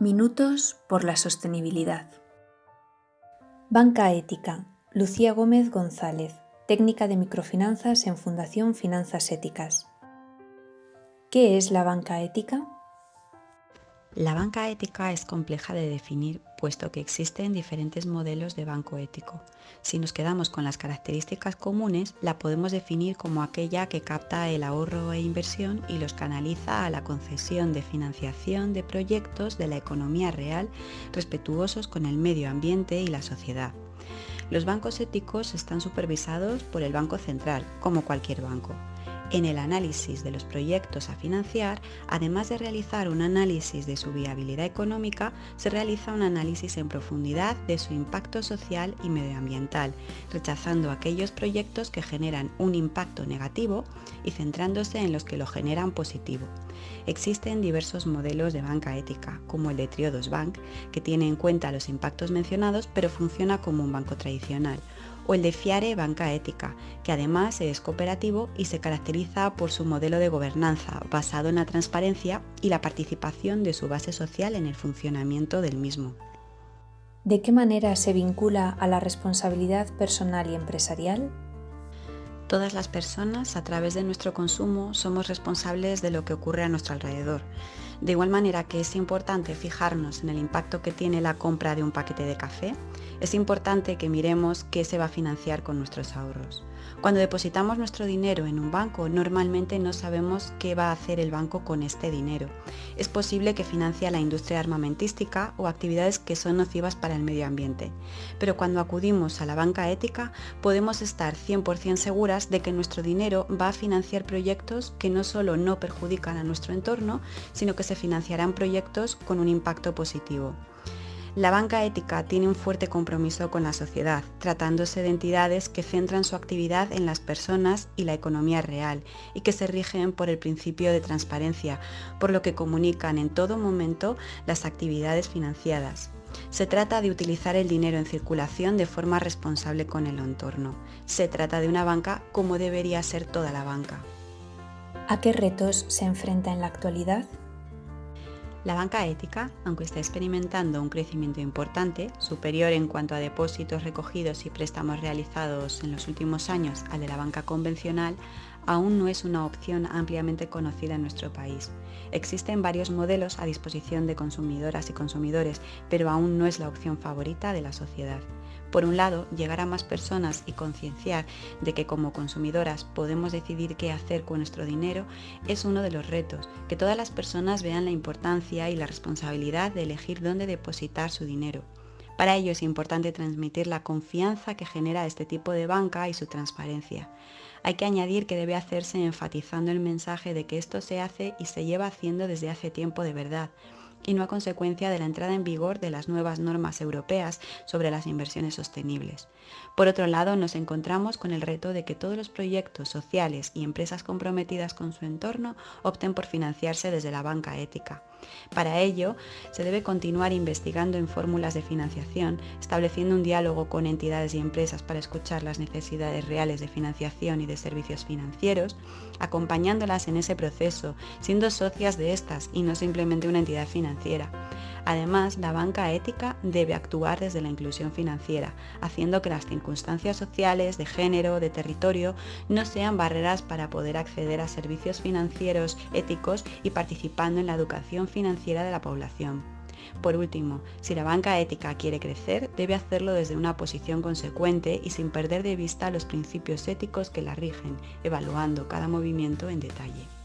Minutos por la sostenibilidad. Banca Ética. Lucía Gómez González, técnica de microfinanzas en Fundación Finanzas Éticas. ¿Qué es la banca ética? La banca ética es compleja de definir puesto que existen diferentes modelos de banco ético. Si nos quedamos con las características comunes, la podemos definir como aquella que capta el ahorro e inversión y los canaliza a la concesión de financiación de proyectos de la economía real respetuosos con el medio ambiente y la sociedad. Los bancos éticos están supervisados por el Banco Central, como cualquier banco. En el análisis de los proyectos a financiar, además de realizar un análisis de su viabilidad económica, se realiza un análisis en profundidad de su impacto social y medioambiental, rechazando aquellos proyectos que generan un impacto negativo y centrándose en los que lo generan positivo. Existen diversos modelos de banca ética, como el de Triodos Bank, que tiene en cuenta los impactos mencionados pero funciona como un banco tradicional, o el de Fiare Banca Ética, que además es cooperativo y se caracteriza por su modelo de gobernanza basado en la transparencia y la participación de su base social en el funcionamiento del mismo. ¿De qué manera se vincula a la responsabilidad personal y empresarial? Todas las personas, a través de nuestro consumo, somos responsables de lo que ocurre a nuestro alrededor. De igual manera que es importante fijarnos en el impacto que tiene la compra de un paquete de café, es importante que miremos qué se va a financiar con nuestros ahorros. Cuando depositamos nuestro dinero en un banco, normalmente no sabemos qué va a hacer el banco con este dinero. Es posible que financie la industria armamentística o actividades que son nocivas para el medio ambiente. Pero cuando acudimos a la banca ética, podemos estar 100% seguras de que nuestro dinero va a financiar proyectos que no solo no perjudican a nuestro entorno, sino que se financiarán proyectos con un impacto positivo. La banca ética tiene un fuerte compromiso con la sociedad, tratándose de entidades que centran su actividad en las personas y la economía real y que se rigen por el principio de transparencia, por lo que comunican en todo momento las actividades financiadas. Se trata de utilizar el dinero en circulación de forma responsable con el entorno. Se trata de una banca como debería ser toda la banca. ¿A qué retos se enfrenta en la actualidad? La banca ética, aunque está experimentando un crecimiento importante, superior en cuanto a depósitos recogidos y préstamos realizados en los últimos años al de la banca convencional, aún no es una opción ampliamente conocida en nuestro país. Existen varios modelos a disposición de consumidoras y consumidores, pero aún no es la opción favorita de la sociedad. Por un lado, llegar a más personas y concienciar de que como consumidoras podemos decidir qué hacer con nuestro dinero es uno de los retos, que todas las personas vean la importancia y la responsabilidad de elegir dónde depositar su dinero. Para ello es importante transmitir la confianza que genera este tipo de banca y su transparencia. Hay que añadir que debe hacerse enfatizando el mensaje de que esto se hace y se lleva haciendo desde hace tiempo de verdad, y no a consecuencia de la entrada en vigor de las nuevas normas europeas sobre las inversiones sostenibles. Por otro lado, nos encontramos con el reto de que todos los proyectos sociales y empresas comprometidas con su entorno opten por financiarse desde la banca ética. Para ello, se debe continuar investigando en fórmulas de financiación, estableciendo un diálogo con entidades y empresas para escuchar las necesidades reales de financiación y de servicios financieros, acompañándolas en ese proceso, siendo socias de estas y no simplemente una entidad financiera. Además, la banca ética debe actuar desde la inclusión financiera, haciendo que las circunstancias sociales, de género, de territorio, no sean barreras para poder acceder a servicios financieros éticos y participando en la educación financiera de la población. Por último, si la banca ética quiere crecer, debe hacerlo desde una posición consecuente y sin perder de vista los principios éticos que la rigen, evaluando cada movimiento en detalle.